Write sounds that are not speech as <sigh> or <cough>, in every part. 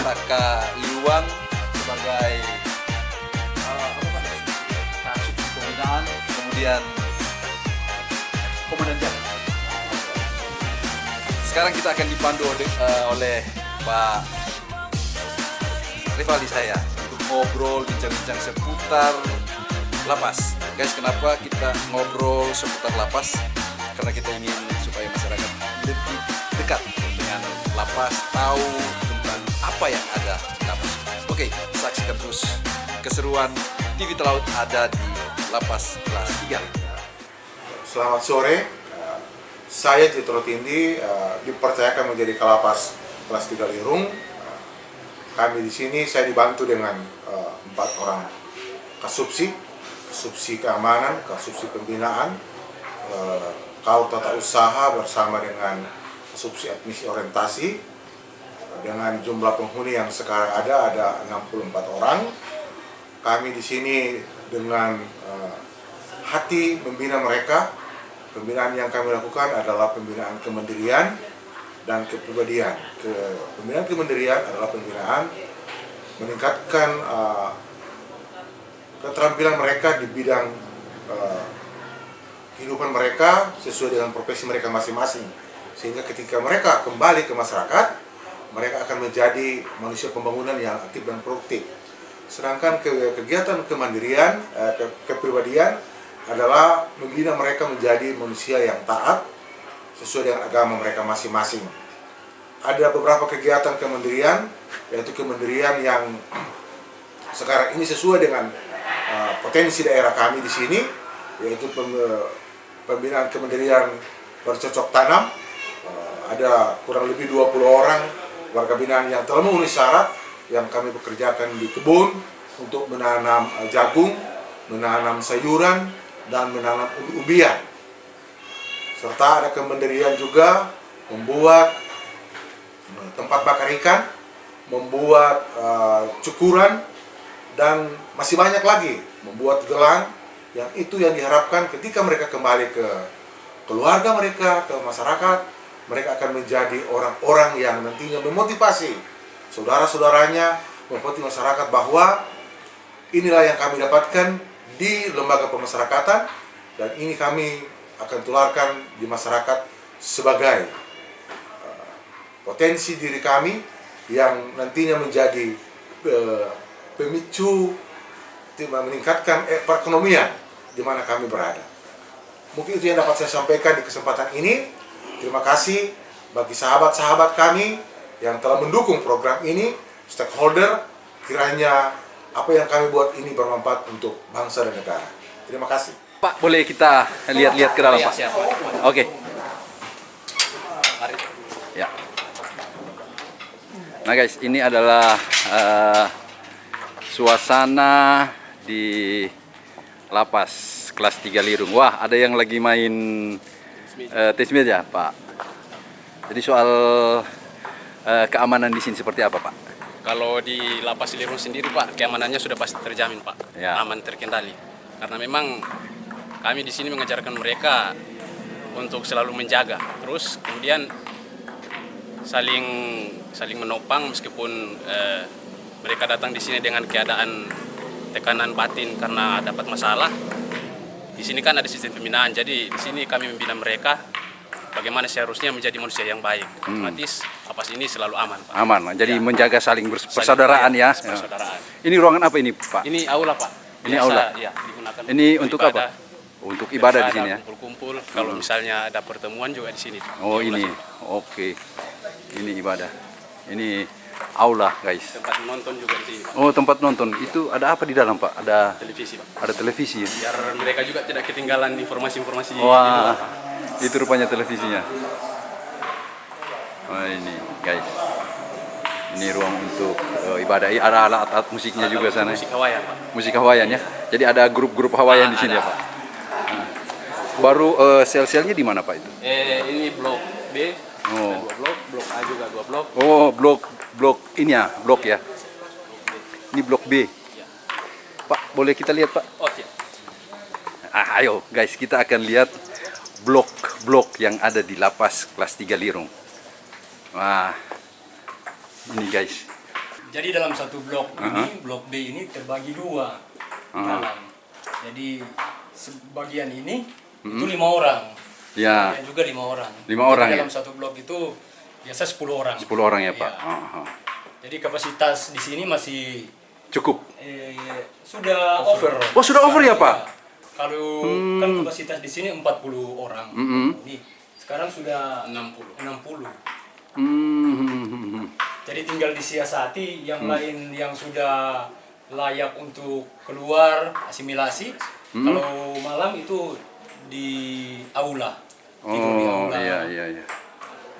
Taka Liwang sebagai? Kasubsi Pembinaan, kemudian Komandan Jalan. Sekarang kita akan dipandu oleh, eh, oleh Pak rival saya untuk ngobrol bincang-bincang seputar lapas. Guys, kenapa kita ngobrol seputar lapas? Karena kita ingin supaya masyarakat lebih dekat dengan lapas, tahu apa yang ada di lapas. Oke, saksikan terus keseruan TV Telaut ada di lapas kelas 3. Selamat sore, saya Citro Tindi eh, dipercayakan menjadi kalapas kelas 3 Lirung. Kami di sini saya dibantu dengan eh, empat orang kasubsi, kasubsi keamanan, kasubsi pembinaan, eh, kaur tata usaha bersama dengan kasubsi admisi orientasi. Dengan jumlah penghuni yang sekarang ada ada 64 orang. Kami di sini dengan eh, hati membina mereka. Pembinaan yang kami lakukan adalah pembinaan kemandirian dan kepribadian. Ke, pembinaan kemandirian adalah pembinaan meningkatkan uh, keterampilan mereka di bidang uh, kehidupan mereka sesuai dengan profesi mereka masing-masing. Sehingga ketika mereka kembali ke masyarakat, mereka akan menjadi manusia pembangunan yang aktif dan produktif. Sedangkan ke- kegiatan kemandirian, eh, ke- kepribadian adalah membina mereka menjadi manusia yang taat sesuai dengan agama mereka masing-masing. Ada beberapa kegiatan kemandirian, yaitu kemandirian yang sekarang ini sesuai dengan uh, potensi daerah kami di sini, yaitu pem- pembinaan kemandirian bercocok tanam. Uh, ada kurang lebih 20 orang warga binaan yang telah memenuhi syarat yang kami bekerjakan di kebun untuk menanam uh, jagung, menanam sayuran, dan menanam ubi-ubian. Serta ada kemandirian juga membuat uh, tempat bakar ikan, membuat uh, cukuran, dan masih banyak lagi membuat gelang yang itu yang diharapkan ketika mereka kembali ke keluarga mereka, ke masyarakat, mereka akan menjadi orang-orang yang nantinya memotivasi saudara-saudaranya, memotivasi masyarakat bahwa inilah yang kami dapatkan di lembaga pemasyarakatan dan ini kami akan tularkan di masyarakat sebagai uh, potensi diri kami yang nantinya menjadi uh, pemicu meningkatkan eh, perekonomian di mana kami berada. Mungkin itu yang dapat saya sampaikan di kesempatan ini. Terima kasih bagi sahabat-sahabat kami yang telah mendukung program ini, stakeholder, kiranya apa yang kami buat ini bermanfaat untuk bangsa dan negara. Terima kasih. Pak, boleh kita lihat-lihat ke dalam, Iya, Pak? siap. Oke. Mari. Ya. Nah guys, ini adalah eh, suasana di lapas kelas 3 Lirung. Wah, ada yang lagi main uh, tes meja, Pak. Jadi soal eh, keamanan di sini seperti apa, Pak? Kalau di lapas Lirung sendiri Pak, keamanannya sudah pasti terjamin Pak, Ya. aman terkendali. Karena memang kami di sini mengajarkan mereka untuk selalu menjaga. Terus kemudian saling saling menopang meskipun eh, mereka datang di sini dengan keadaan tekanan batin karena dapat masalah. Di sini kan ada sistem pembinaan, jadi di sini kami membina mereka bagaimana seharusnya menjadi manusia yang baik. Otomatis lapas ini selalu aman Pak. Aman, jadi Ya. menjaga saling bers- Saling- persaudaraan ya. Persaudaraan. Ini ruangan apa ini, Pak? Ini aula pak. Ini aula? Ya, digunakan Ini untuk ibadah. apa? Untuk ibadah di sini ya. Kumpul-kumpul. Kalau misalnya ada pertemuan juga di sini. Oh Di ini, oke. Ini ibadah. Ini aula guys. Tempat menonton juga di sini. Pak. Oh tempat nonton. Itu ada apa di dalam pak? Ada Televisi pak. ada televisi ya? Biar mereka juga tidak ketinggalan informasi-informasi. di Wah, luar. itu rupanya televisinya. Wah ini guys. Ini ruang untuk eh, ibadah. Ada alat-alat musiknya juga sana. Musik Hawaiian pak. Musik Hawaiian ya. Jadi ada grup-grup Hawaiian di sini ya Ada. pak. Baru eh, sel-selnya di mana Pak itu? Eh, ini blok B, Oh. ada dua blok, blok A juga dua blok. Oh, blok blok ini ya, blok ya. Ini blok B. Pak, boleh kita lihat Pak? Oh, siap. Ah, ayo guys, kita akan lihat blok-blok yang ada di lapas kelas 3 Lirung. Wah, ini guys. Jadi dalam satu blok Uh-huh. ini, blok B ini terbagi dua di Uh-huh. dalam. Jadi sebagian ini itu lima orang, Ya, dan juga lima orang. Lima Jadi orang ya? dalam satu blok itu biasa 10 orang. 10 orang ya Pak. Iya. Ah, ah. Jadi kapasitas di sini masih Cukup. eh, sudah over. Oh, sudah over ya, Pak? Iya. Kalau kan kapasitas di sini 40 orang. Mm-mm. Ini sekarang sudah 60. 60. Hmm, hmm, hmm, hmm. Jadi tinggal disiasati yang Hmm. lain yang sudah layak untuk keluar asimilasi. Hmm. Kalau malam itu di aula. Tidur di Oh, aula. iya iya iya.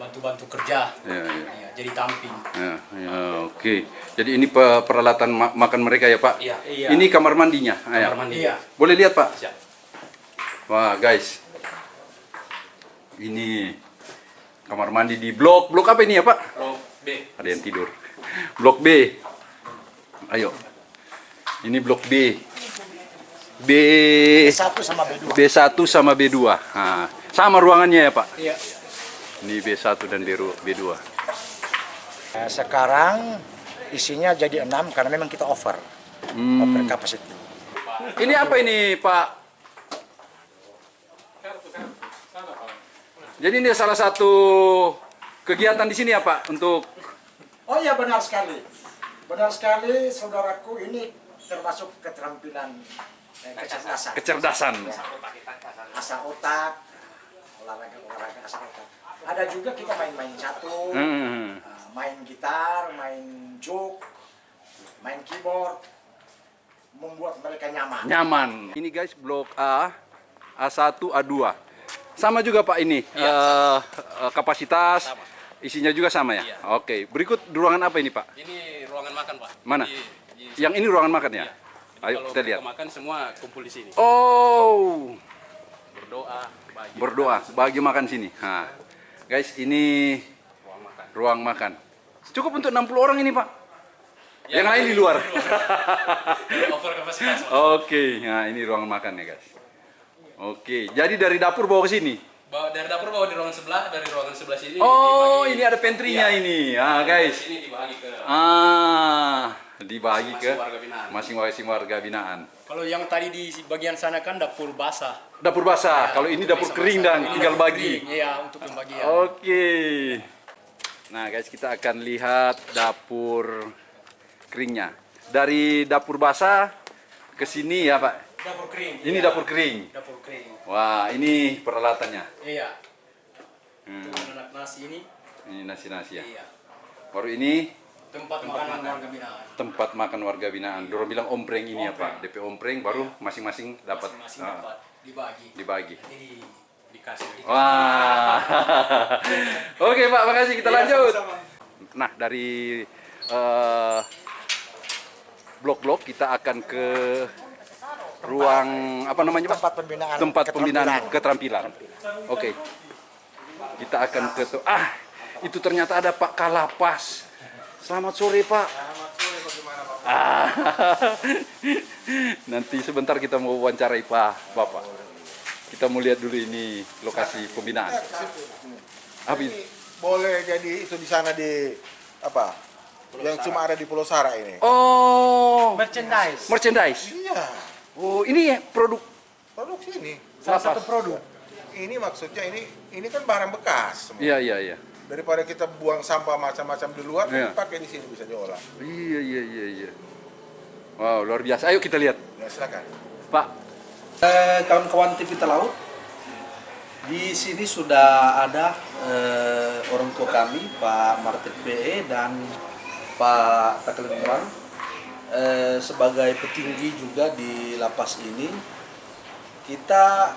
Bantu-bantu kerja. Iya, iya. Ya, jadi tamping. Ya, ya, oke. Jadi ini pe- peralatan ma- makan mereka ya, Pak? Iya, iya. Ini kamar mandinya. Ah, ya. Kamar mandi. Iya. Boleh lihat, Pak? Siap. Wah, guys. Ini kamar mandi di blok. Blok apa ini ya, Pak? Blok B. Ada yang tidur. Blok B. Ayo. Ini blok B. B satu sama B2. B1 sama B2. Nah, sama ruangannya ya, Pak? Iya. Ini B1 dan B2. B2. Nah, sekarang isinya jadi enam karena memang kita over, Hmm. over capacity. Ini apa ini, Pak? Jadi ini salah satu kegiatan di sini ya, Pak, untuk Oh iya benar sekali, benar sekali saudaraku ini termasuk keterampilan eh, kecerdasan. kecerdasan. Asal otak, olahraga olahraga asal otak. Ada juga kita main-main catur, Hmm. eh, main gitar, main joke, main keyboard, membuat mereka nyaman. Nyaman. Ini guys blok A, A1, A2. Sama juga Pak ini. eh, eh, kapasitas isinya juga sama ya? Iya. Oke. Berikut ruangan apa ini, Pak? Ini ruangan makan, Pak. Mana? Jadi, di- Yang ini ruangan makan ya? Iya. Ayo kalau kita lihat. makan semua kumpul di sini. Oh, Berdoa, bagi berdoa bagi makan sini. Nah, guys, ini ruang makan. ruang makan. Cukup untuk 60 orang ini, Pak. Ya, Yang lain di luar. <laughs> Over kapasitas. Pak. Oke, nah ini ruang makan ya, guys. Oke, jadi dari dapur bawa ke sini. Bawa dari dapur bawa di ruangan sebelah, dari ruangan sebelah sini Oh, dibagi- ini ada pantry-nya Iya. ini. Ah, guys. Ini dibagi ke Ah, dibagi ke Masing-masing warga binaan. Kalau yang tadi di bagian sana kan dapur basah. Dapur basah, Ya, kalau ini dapur kering dan Ini tinggal bagi. Iya, untuk pembagian. Oke. Nah, guys, kita akan lihat dapur keringnya. Dari dapur basah ke sini ya, Pak. Dapur kering. Ini iya. dapur kering. Dapur kering. Wah, ini peralatannya. Iya. Hmm. Nasi ini. Ini nasi-nasi ya. Iya. Baru ini Tempat, makanan warga binaan. tempat makan warga binaan. Dorong bilang ompreng ini ya, Pak. DP ompreng baru masing-masing dapat Masing-masing ah, dapat dibagi. dibagi. Jadi dikasih. Wah. <laughs> Oke, Pak, makasih. Kita Iya, lanjut. sama-sama. Nah, dari eh, blok-blok kita akan ke ruang apa namanya, Pak? Tempat pembinaan Tempat pembinaan keterampilan. keterampilan. Oke. Kita akan ke ah, itu ternyata ada Pak Kalapas. Selamat sore, Pak. Ah, <laughs> nanti sebentar kita mau wawancarai Pak Bapak. Kita mau lihat dulu ini lokasi pembinaan. Apa ini? Ini boleh jadi itu di sana di apa? yang cuma ada di Pulau Sara ini. Oh, Merchandise. merchandise. Iya, Oh, ini produk produk sini. Salah Lapas. satu produk. Ini maksudnya ini ini kan barang bekas semua. Iya, iya, iya. Daripada kita buang sampah macam-macam di luar, Iya. pakai di sini bisa diolah. Iya, iya, iya, iya. Wow, luar biasa. Ayo kita lihat. Ya silakan. Pak, Eh, kawan-kawan TV Laut, di sini sudah ada eh, orang tua kami, Pak Martin PE dan Pak Takelengwang, eh, sebagai petinggi juga di lapas ini. Kita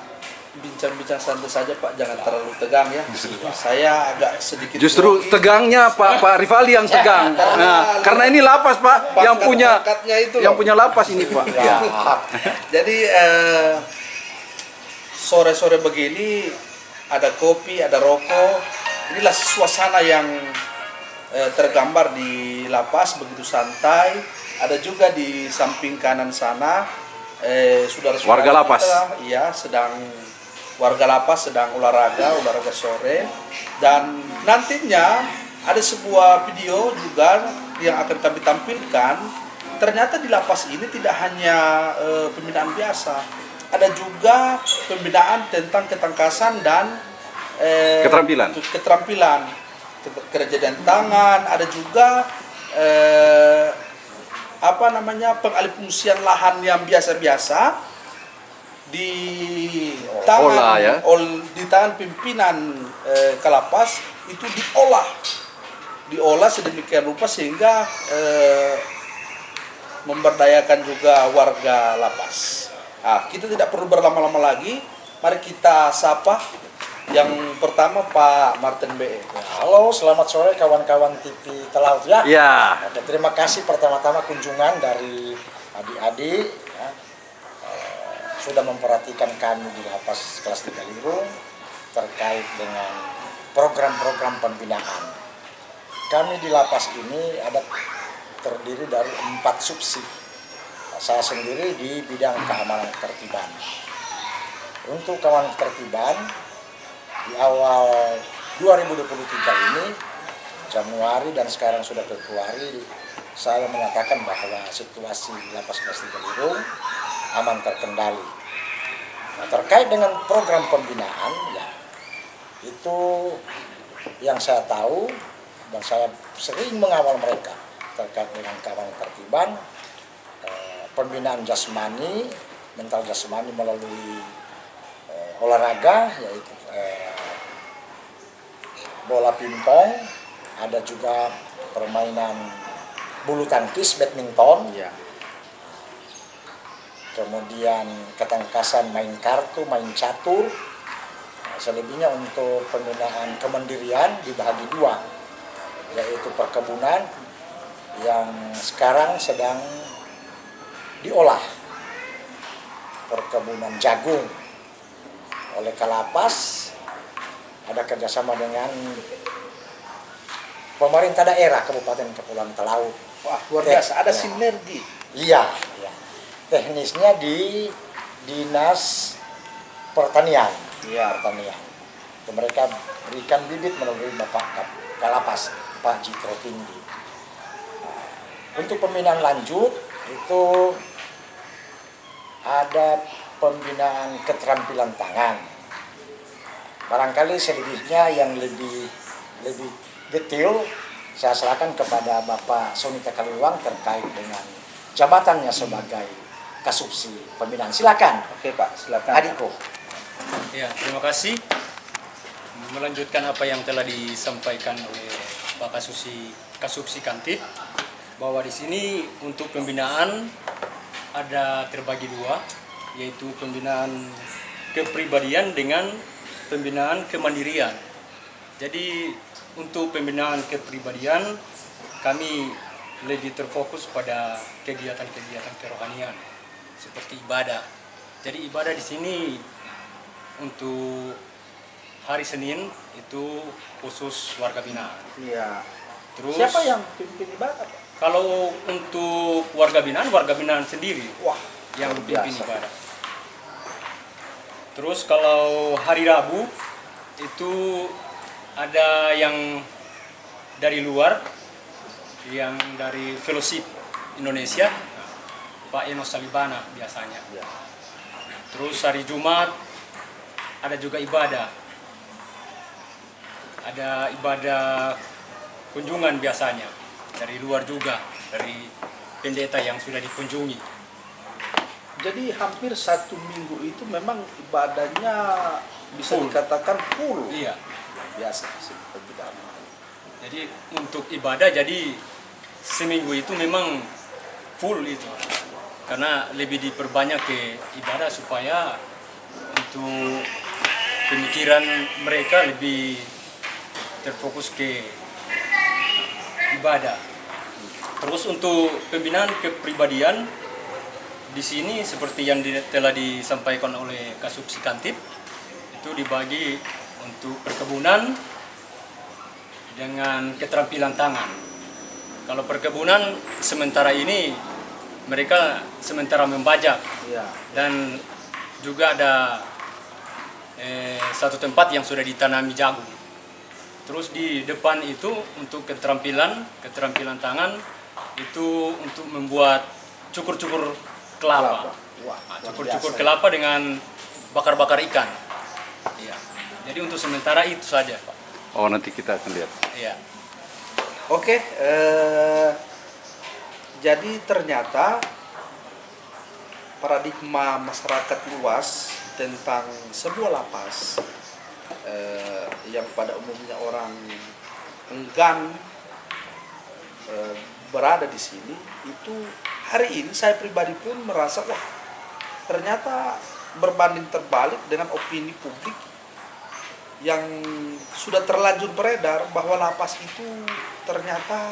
bincang-bincang santai saja Pak, jangan terlalu tegang ya. Saya agak sedikit justru grogi. tegangnya Pak Pak Rivali yang tegang. <laughs> karena- Nah, karena ini lapas, Pak, yang punya itu yang loh. punya lapas ini, Pak. Ya. Jadi eh, sore-sore begini ada kopi, ada rokok. Inilah suasana yang eh, tergambar di lapas begitu santai. Ada juga di samping kanan sana eh, saudara-saudara Warga lapas. kita, iya sedang warga lapas sedang olahraga, olahraga sore dan nantinya ada sebuah video juga yang akan kami tampilkan. Ternyata di lapas ini tidak hanya eh, pembinaan biasa, ada juga pembinaan tentang ketangkasan dan eh, Keterampilan. keterampilan Ke- kerja dan tangan ada juga eh, apa namanya pengalihfungsian lahan yang biasa-biasa di tangan Olah ya. ol- di tangan pimpinan eh, kalapas itu diolah diolah sedemikian rupa sehingga eh, memberdayakan juga warga lapas. Nah, kita tidak perlu berlama-lama lagi. Mari kita sapa yang pertama Pak Martin BE. Halo, selamat sore kawan-kawan TV Telaut ya. Ya. Oke, terima kasih pertama-tama kunjungan dari adik-adik sudah memperhatikan kami di lapas kelas 3 Lirung terkait dengan program-program pembinaan. Kami di lapas ini ada terdiri dari empat subsi. Saya sendiri di bidang keamanan ketertiban. Untuk keamanan ketertiban, di awal 2023 ini Januari dan sekarang sudah Februari saya menyatakan bahwa situasi lapas kelas 3 Lirung aman terkendali. Nah, terkait dengan program pembinaan ya itu yang saya tahu dan saya sering mengawal mereka terkait dengan keamanan tertiban eh, pembinaan jasmani mental jasmani melalui eh, olahraga yaitu eh, bola pingpong, ada juga permainan bulu tangkis, badminton, Ya. Kemudian ketangkasan main kartu, main catur. Nah, selebihnya untuk pembinaan kemandirian dibagi dua, yaitu perkebunan yang sekarang sedang diolah perkebunan jagung oleh Kalapas ada kerjasama dengan pemerintah daerah Kabupaten Kepulauan Talaut. Wah, luar biasa. Ada ya. sinergi. Iya, iya. Teknisnya di dinas pertanian. Iya. Pertanian. Mereka berikan bibit melalui Bapak Kap- Kalapas, Pak Jitro Tinggi. Untuk pembinaan lanjut itu ada pembinaan keterampilan tangan. Barangkali selebihnya yang lebih lebih detail saya serahkan kepada Bapak Sonita Kaliwang terkait dengan jabatannya sebagai kasubsi pembinaan. Silakan, Oke, Pak, silakan. adikku. Ya, terima kasih. Melanjutkan apa yang telah disampaikan oleh Pak Kasusi Kasubsi Kantip bahwa di sini untuk pembinaan ada terbagi dua, yaitu pembinaan kepribadian dengan pembinaan kemandirian. Jadi untuk pembinaan kepribadian kami lebih terfokus pada kegiatan-kegiatan kerohanian seperti ibadah. Jadi ibadah di sini untuk hari Senin itu khusus warga binaan. Iya. Terus Siapa yang pimpin ibadah, kalau untuk warga binaan, warga binaan sendiri Wah, yang pimpin biasa. ibadah. Terus kalau hari Rabu itu ada yang dari luar, yang dari Fellowship Indonesia, Pak Enos Salibana biasanya. Ya. Terus hari Jumat ada juga ibadah. Ada ibadah kunjungan biasanya dari luar juga, dari pendeta yang sudah dikunjungi. Jadi hampir satu minggu itu memang ibadahnya bisa Full. dikatakan full. Iya. Biasa. Jadi untuk ibadah jadi seminggu itu memang full itu. Karena lebih diperbanyak ke ibadah supaya untuk pemikiran mereka lebih terfokus ke ibadah. Terus untuk pembinaan kepribadian di sini seperti yang telah disampaikan oleh Kasubsi Kantip itu dibagi untuk perkebunan dengan keterampilan tangan. Kalau perkebunan sementara ini mereka sementara membajak Iya. dan juga ada eh, satu tempat yang sudah ditanami jagung. Terus di depan itu untuk keterampilan keterampilan tangan itu untuk membuat cukur-cukur kelapa. Wah, Nah, Cukur-cukur kelapa dengan bakar-bakar ikan. Iya. Jadi untuk sementara itu saja, Pak. Oh nanti kita akan lihat. Iya. Oke, eh, jadi ternyata paradigma masyarakat luas tentang sebuah lapas eh, yang pada umumnya orang enggan eh, berada di sini itu hari ini saya pribadi pun merasa wah ternyata berbanding terbalik dengan opini publik yang sudah terlanjur beredar bahwa lapas itu ternyata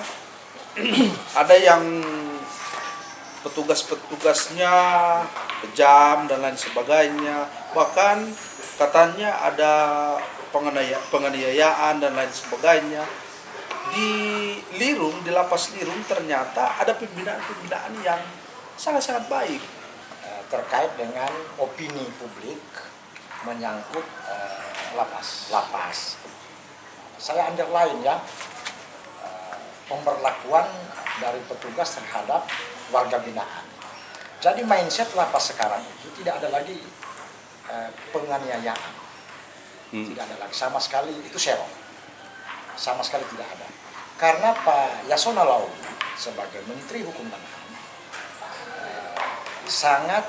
<clears throat> ada yang petugas-petugasnya kejam dan lain sebagainya bahkan katanya ada penganiaya- penganiayaan dan lain sebagainya di Lirung di lapas Lirung ternyata ada pembinaan-pembinaan yang sangat-sangat baik Eh, terkait dengan opini publik menyangkut eh, lapas. Lapas. Saya underline ya pemberlakuan dari petugas terhadap warga binaan. Jadi mindset lapas sekarang itu tidak ada lagi eh, penganiayaan, Hmm. tidak ada lagi sama sekali itu serong, sama sekali tidak ada. Karena Pak Yasona Lauli sebagai Menteri Hukum dan HAM sangat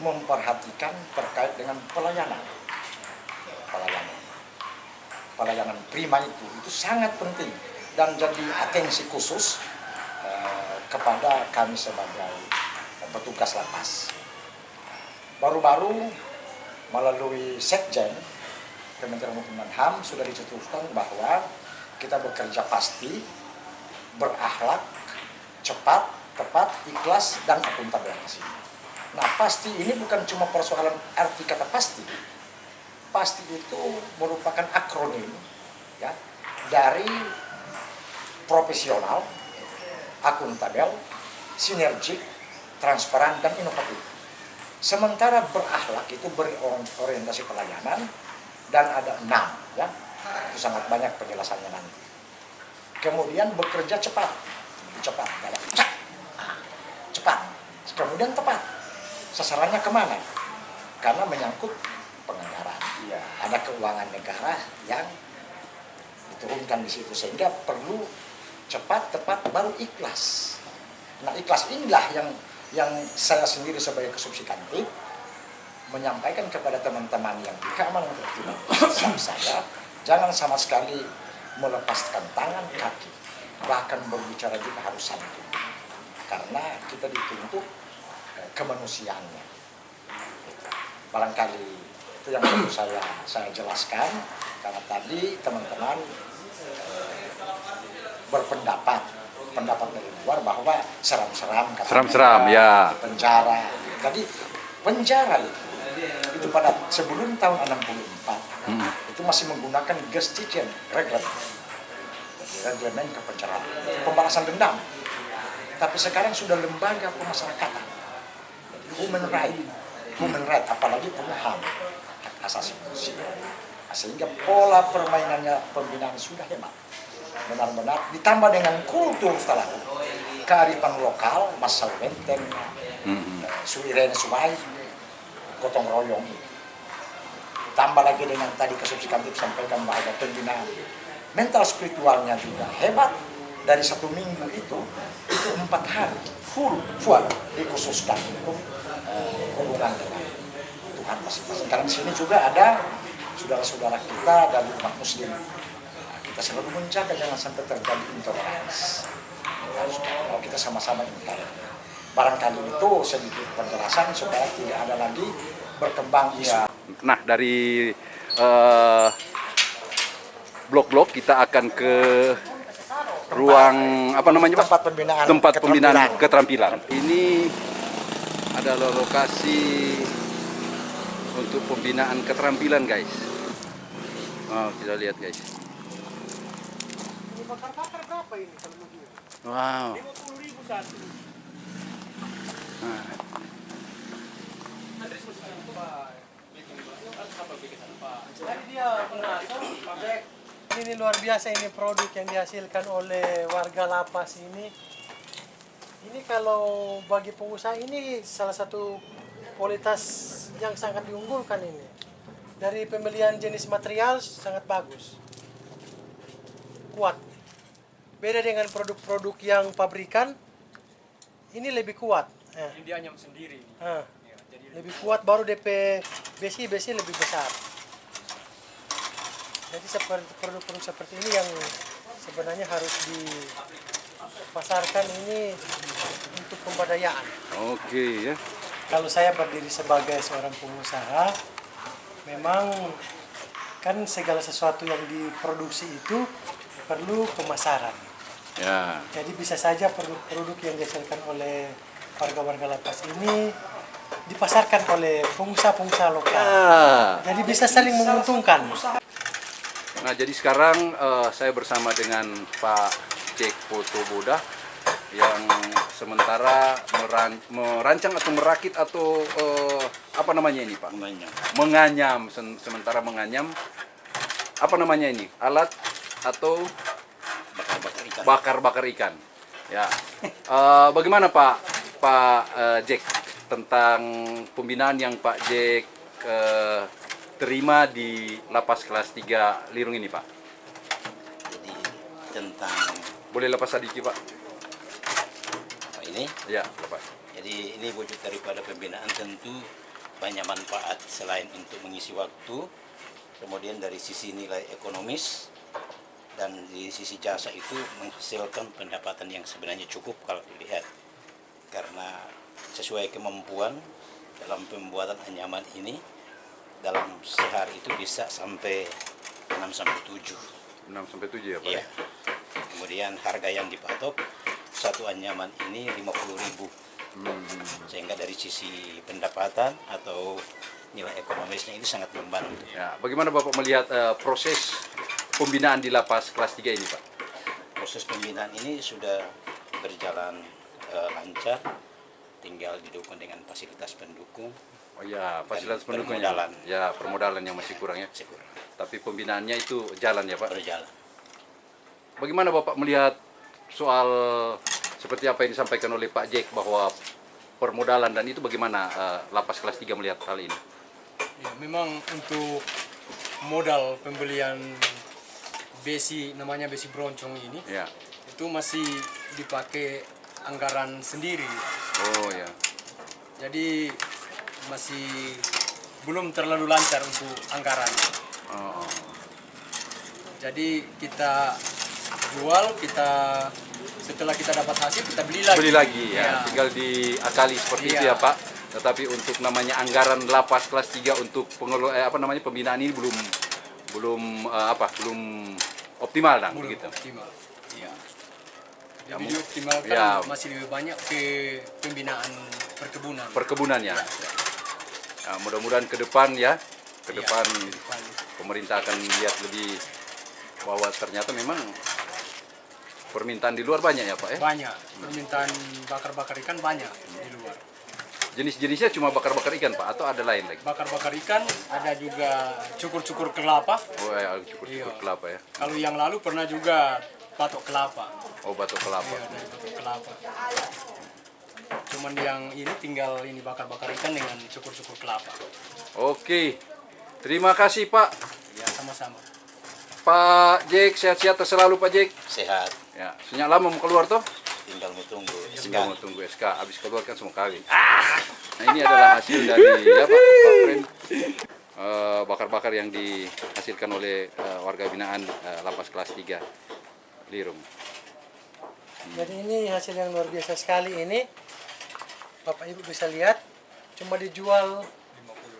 memperhatikan terkait dengan pelayanan. Pelayanan. Pelayanan prima itu itu sangat penting dan jadi atensi khusus eh, kepada kami sebagai petugas lapas. Baru-baru melalui Sekjen Kementerian Hukum dan HAM sudah dicetuskan bahwa kita bekerja pasti, berakhlak, cepat, tepat, ikhlas, dan sini. Nah, pasti ini bukan cuma persoalan arti kata pasti. Pasti itu merupakan akronim ya dari profesional, akuntabel, sinergik, transparan, dan inovatif. Sementara berakhlak itu berorientasi pelayanan dan ada enam ya. Itu sangat banyak penjelasannya nanti. Kemudian bekerja cepat. Cepat cak. Ah, cepat. Kemudian tepat. Sasarannya ke mana? Karena menyangkut penganggaran. Ada keuangan negara yang diturunkan di situ sehingga perlu cepat, tepat, baru ikhlas. Nah ikhlas inilah yang yang saya sendiri sebagai kesubsi kantin menyampaikan kepada teman-teman yang di tertiban Islam saya jangan sama sekali melepaskan tangan kaki bahkan berbicara juga harus santun karena kita dituntut eh, kemanusiaannya. Barangkali itu yang perlu saya saya jelaskan karena tadi teman-teman berpendapat pendapat dari luar bahwa seram-seram. Seram-seram, ya. penjara jadi penjara itu itu pada sebelum tahun 64 Hmm. itu masih menggunakan Gestichen reglement Jadi reglemen kepenjaraan pembalasan dendam tapi sekarang sudah lembaga pemasyarakatan Jadi human right human right apalagi punya HAM hak asasi manusia sehingga pola permainannya pembinaan sudah hebat benar-benar ditambah dengan kultur setelah kearifan lokal masal benteng Hmm. suiren suai gotong royong. Tambah lagi dengan tadi kesubsikan sampaikan bahwa pembinaan. Mental spiritualnya juga hebat. Dari satu minggu itu itu empat hari full full dikhususkan untuk eh, hubungan dengan Tuhan masing-masing. Karena di sini juga ada saudara-saudara kita dari umat muslim Selalu menjaga jangan sampai terjadi intoleransi Kita harus- kalau kita sama-sama intoleran barangkali itu sedikit penjelasan supaya tidak ada lagi berkembang isu Nah dari eh, blok-blok kita akan ke ruang apa namanya Pak? tempat pembinaan Tempat pembinaan keterampilan. keterampilan. Ini adalah lokasi untuk pembinaan keterampilan guys. Oh, kita lihat guys. Bakar-bakar berapa ini kalau mau jual? Wow. 50 ribu satu. Nah, Jadi dia pengasuh, Pak. Ini luar biasa ini produk yang dihasilkan oleh warga lapas ini. Ini kalau bagi pengusaha ini salah satu kualitas yang sangat diunggulkan ini. Dari pembelian jenis material sangat bagus. Kuat. Beda dengan produk-produk yang pabrikan, ini lebih kuat. Eh. Ini dia nyam sendiri. Ya, jadi lebih kuat baru DP besi besi lebih besar. Jadi seperti produk-produk seperti ini yang sebenarnya harus dipasarkan ini untuk pemberdayaan. oke ya. Kalau saya berdiri sebagai seorang pengusaha, memang kan segala sesuatu yang diproduksi itu perlu pemasaran. Ya. Jadi bisa saja produk-produk yang dihasilkan oleh warga-warga lapas ini dipasarkan oleh pengusaha-pengusaha lokal. Ah. Jadi bisa saling menguntungkan. Nah, jadi sekarang eh, saya bersama dengan Pak Cek Foto Boda yang sementara meran- merancang atau merakit atau eh, apa namanya ini, Pak? Menganyam. Menganyam, sementara menganyam apa namanya ini? Alat atau bakar-bakar ikan. Ya. Eh, bagaimana Pak Pak eh, Jack tentang pembinaan yang Pak Jack eh, terima di lapas kelas 3 Lirung ini, Pak? Jadi tentang Boleh lepas sedikit, Pak? apa ini, Ya, lepas. jadi ini wujud daripada pembinaan tentu banyak manfaat selain untuk mengisi waktu, kemudian dari sisi nilai ekonomis dan di sisi jasa itu menghasilkan pendapatan yang sebenarnya cukup kalau dilihat karena sesuai kemampuan dalam pembuatan anyaman ini dalam sehari itu bisa sampai 6 sampai 7 6 sampai 7 ya, Pak? Iya. Kemudian harga yang dipatok satu anyaman ini 50.000. Sehingga dari sisi pendapatan atau nilai ekonomisnya ini sangat membantu. Ya, bagaimana Bapak melihat eh, proses pembinaan di lapas kelas 3 ini, Pak? Proses pembinaan ini sudah berjalan eh, lancar, tinggal didukung dengan fasilitas pendukung. Oh ya, fasilitas Dan pendukungnya. permodalan. Ya, permodalan yang masih kurang ya. Sekurang Tapi pembinaannya itu jalan ya, Pak? berjalan. Bagaimana Bapak melihat soal seperti apa yang disampaikan oleh Pak Jack bahwa permodalan dan itu bagaimana eh, lapas kelas 3 melihat hal ini? Ya, memang untuk modal pembelian besi namanya besi broncong ini Ya. itu masih dipakai anggaran sendiri. Oh ya. Jadi masih belum terlalu lancar untuk anggaran. Oh, oh. Jadi kita jual, kita setelah kita dapat hasil kita beli lagi. Beli lagi ya, Ya. tinggal diakali seperti itu Iya. ya Pak. Tetapi untuk namanya anggaran lapas kelas 3 untuk pengelo eh, apa namanya pembinaan ini belum belum eh, apa belum optimal dan Belum begitu. optimal. Iya. Ya, Lebih mu- dioptimalkan ya. masih lebih banyak ke pembinaan perkebunan. Perkebunan ya. Ya, mudah-mudahan ke depan ya, ke Iya, depan pemerintah akan lihat lebih bahwa ternyata memang permintaan di luar banyak ya Pak ya. Banyak permintaan bakar-bakar ikan banyak di luar. Jenis-jenisnya cuma bakar-bakar ikan Pak atau ada lain lagi? Bakar-bakar ikan ada juga cukur-cukur kelapa. Oh ya, cukur-cukur Iya. kelapa ya. Kalau yang lalu pernah juga batok kelapa. Oh batok kelapa. Iya, dari batok kelapa. Cuman yang ini tinggal ini bakar-bakar ikan dengan cukur-cukur kelapa. Oke. Terima kasih Pak. Ya, sama-sama. Pak Jack, sehat-sehat selalu Pak Jack. Sehat, Ya, sejak lama mau keluar toh? Tinggal menunggu Tinggal SK. mau tunggu SK, habis keluar kan semua kali. Nah ini adalah hasil dari ya <laughs> Pak. Eh, bakar-bakar yang dihasilkan oleh eh, warga binaan eh, lapas kelas 3 Lirung. Jadi ini hasil yang luar biasa sekali ini. Bapak Ibu bisa lihat cuma dijual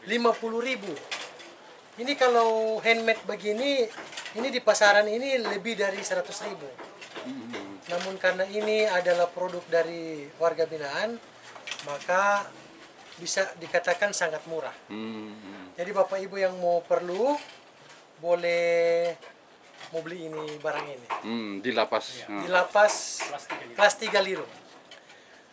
50.000. Ini kalau handmade begini ini di pasaran ini lebih dari 100.000. Namun karena ini adalah produk dari warga binaan, maka bisa dikatakan sangat murah. Hmm. Jadi Bapak Ibu yang mau perlu boleh mau beli ini barang ini Hmm, di lapas. di Ah. lapas Kelas tiga Lirung. kelas 3 Lirung.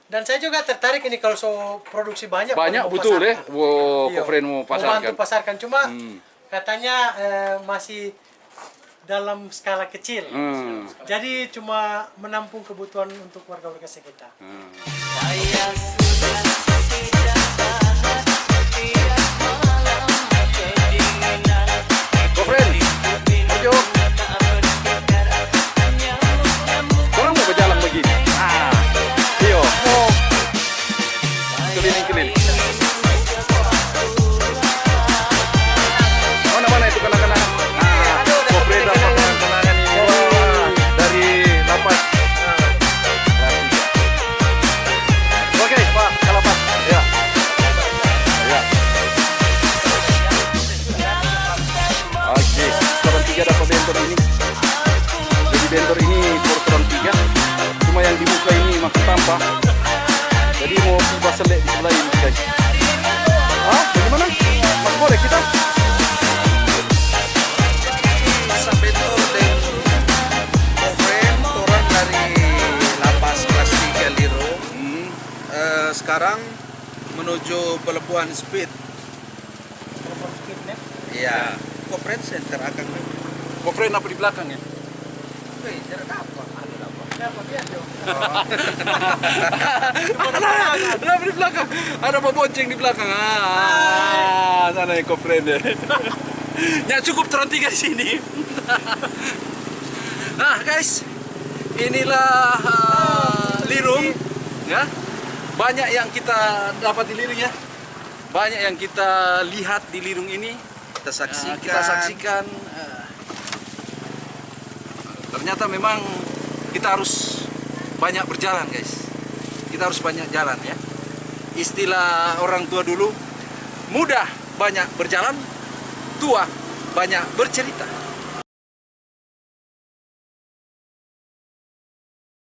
Dan saya juga tertarik ini kalau so produksi banyak Banyak mau betul ya. pasarkan. Wow, Kofren mau bantu pasarkan. pasarkan cuma Hmm. katanya eh, masih dalam skala kecil. Hmm. Jadi cuma menampung kebutuhan untuk warga-warga sekitar. Hmm. Iya Kofren center akan Kofren apa di belakang ya? Wih, jarak apa? ada, <laughs> ada di belakang. Ada Pak Bonceng di belakang. Ah, sana yang kofren ya. <laughs> ya cukup tiga di sini. nah guys, inilah ah, Lirung, ya. Banyak yang kita dapat di Lirung ya. Banyak yang kita lihat di Lirung ini. Kita Nah, saksikan. kita saksikan. eh, ternyata memang kita harus banyak berjalan guys. Kita harus banyak jalan ya. Istilah orang tua dulu, mudah banyak berjalan, tua banyak bercerita.